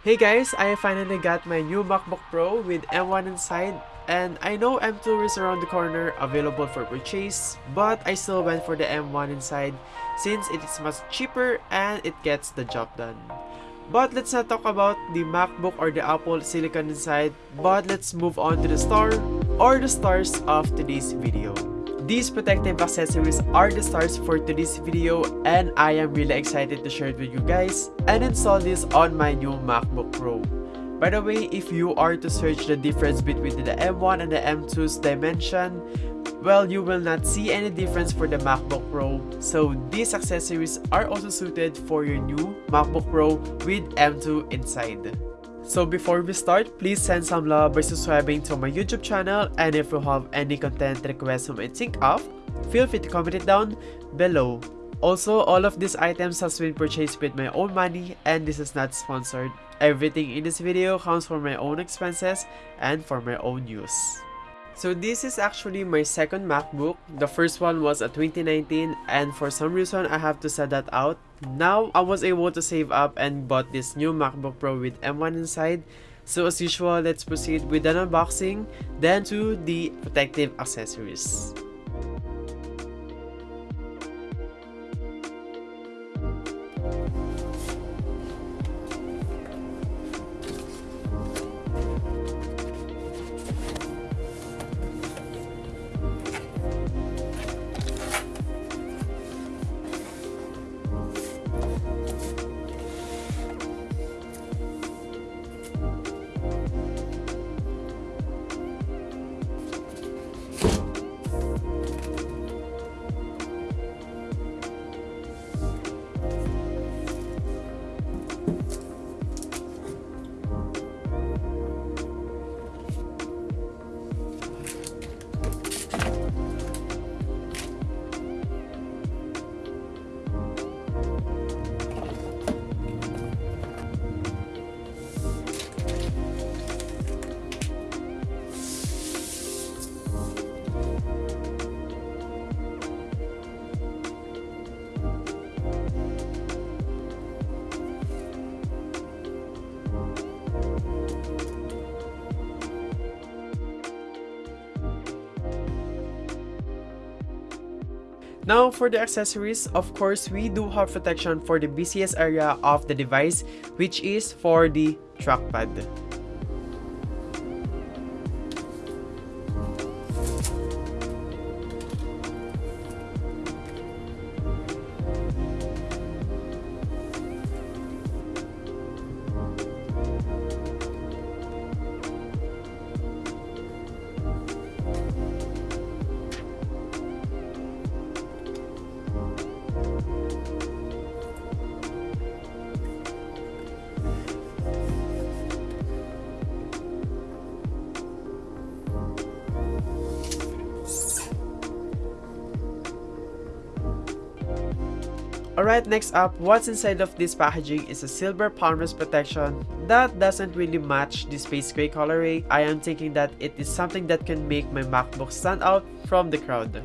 Hey guys, I finally got my new MacBook Pro with M1 inside and I know M2 is around the corner available for purchase but I still went for the M1 inside since it is much cheaper and it gets the job done. But let's not talk about the MacBook or the Apple Silicon inside but let's move on to the star or the stars of today's video. These protective accessories are the stars for today's video and I am really excited to share it with you guys and install this on my new MacBook Pro. By the way, if you are to search the difference between the M1 and the M2's dimension, well, you will not see any difference for the MacBook Pro. So these accessories are also suited for your new MacBook Pro with M2 inside. So before we start, please send some love by subscribing to my YouTube channel and if you have any content requests you might think of, feel free to comment it down below. Also, all of these items has been purchased with my own money and this is not sponsored. Everything in this video comes from my own expenses and for my own use. So this is actually my second MacBook. The first one was a 2019 and for some reason I have to set that out. Now I was able to save up and bought this new MacBook Pro with M1 inside. So as usual, let's proceed with an unboxing, then to the protective accessories. Now for the accessories, of course, we do have protection for the BCS area of the device, which is for the trackpad. Alright, next up, what's inside of this packaging is a silver palm rest protection that doesn't really match the space gray colorway. I am thinking that it is something that can make my MacBook stand out from the crowd.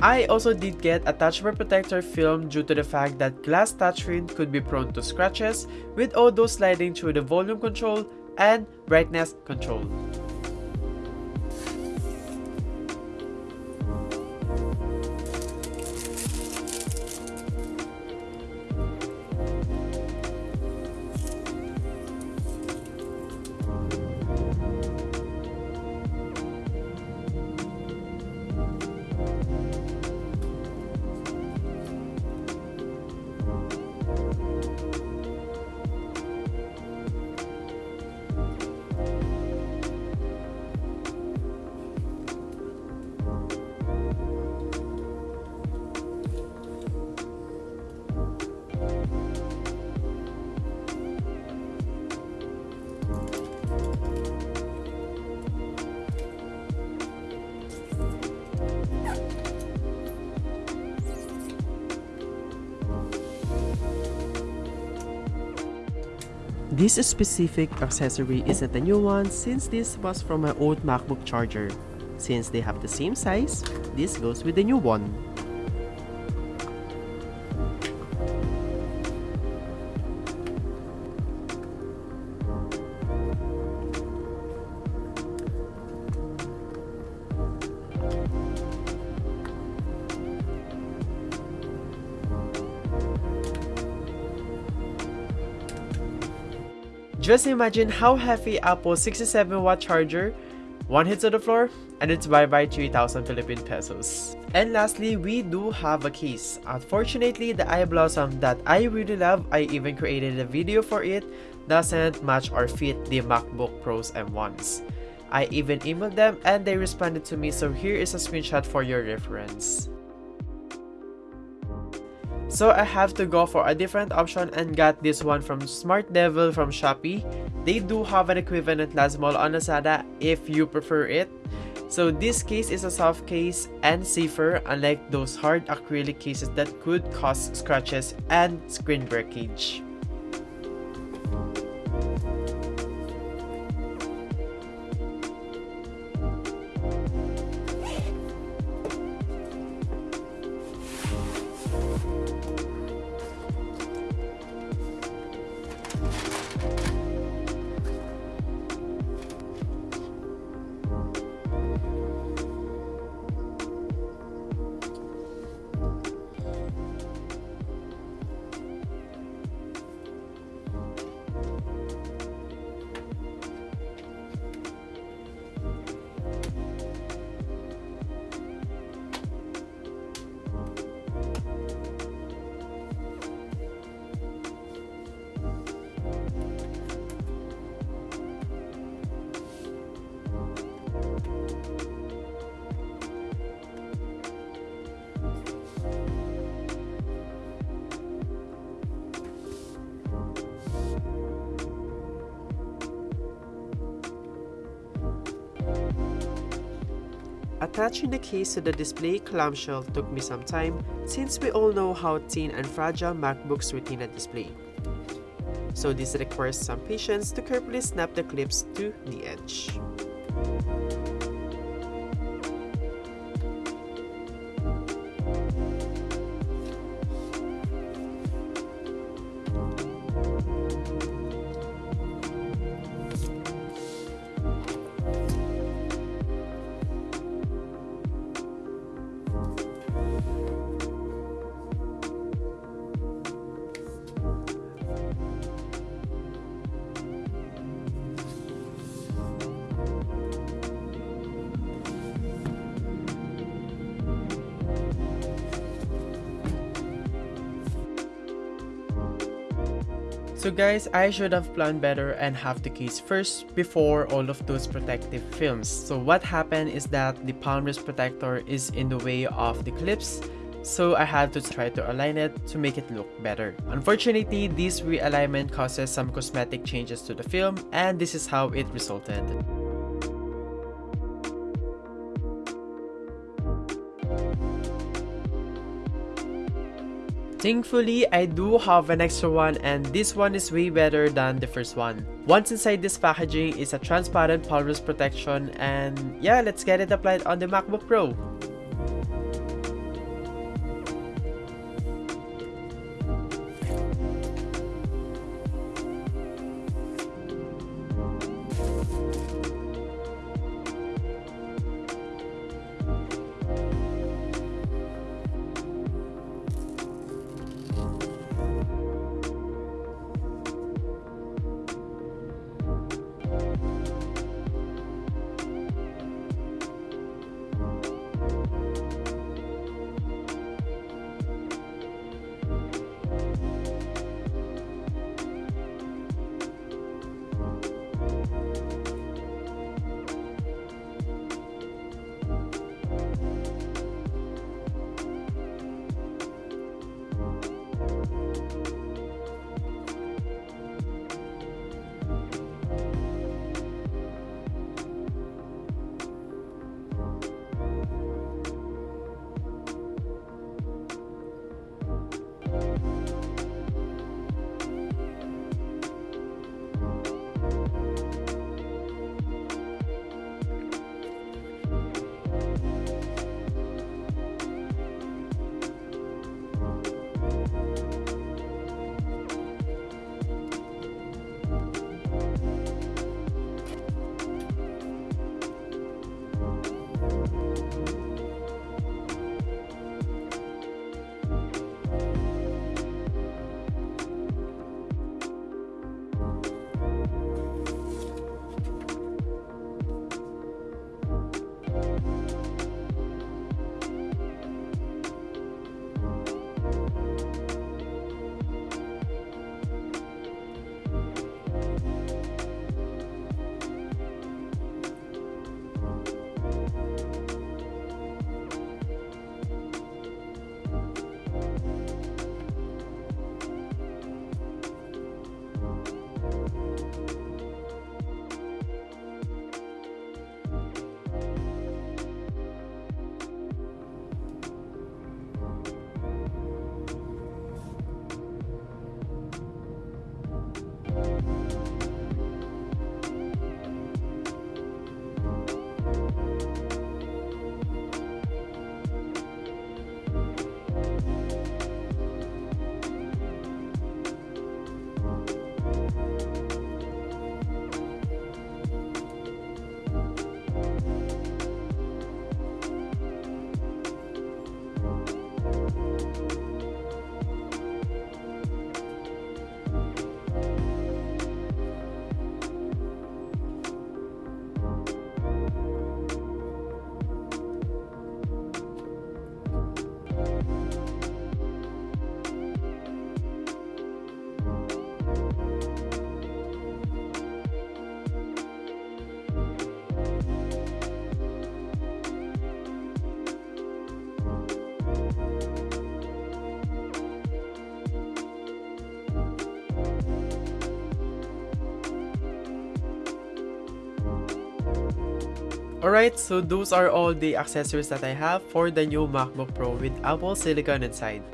I also did get a touch protector film due to the fact that glass touchscreen could be prone to scratches with audio sliding through the volume control and brightness control. This specific accessory isn't a new one since this was from my old MacBook charger. Since they have the same size, this goes with the new one. Just imagine how heavy Apple's 67 watt charger, one hit to the floor, and it's bye bye 3000 Philippine pesos. And lastly, we do have a case. Unfortunately, the eye blossom that I really love, I even created a video for it, doesn't match or fit the MacBook Pros M1s. I even emailed them and they responded to me so here is a screenshot for your reference. So I have to go for a different option and got this one from Smart Devil from Shopee. They do have an equivalent LazMall on Lazada if you prefer it. So this case is a soft case and safer unlike those hard acrylic cases that could cause scratches and screen breakage. Attaching the case to the display clamshell took me some time since we all know how thin and fragile MacBook's Retina display. So this requires some patience to carefully snap the clips to the edge. So guys, I should have planned better and have the case first before all of those protective films. So what happened is that the palm rest protector is in the way of the clips so I had to try to align it to make it look better. Unfortunately, this realignment causes some cosmetic changes to the film and this is how it resulted. Thankfully, I do have an extra one and this one is way better than the first one. Once inside this packaging is a transparent palm protection and yeah, let's get it applied on the MacBook Pro. Alright, so those are all the accessories that I have for the new MacBook Pro with Apple Silicon inside.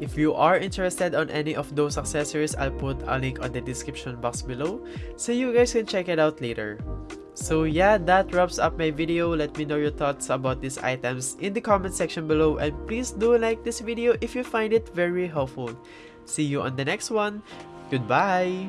If you are interested on any of those accessories, I'll put a link on the description box below so you guys can check it out later. So yeah, that wraps up my video. Let me know your thoughts about these items in the comment section below and please do like this video if you find it very helpful. See you on the next one. Goodbye!